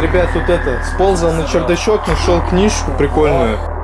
Ребят, тут это, сползал на чердачок, нашел книжку прикольную.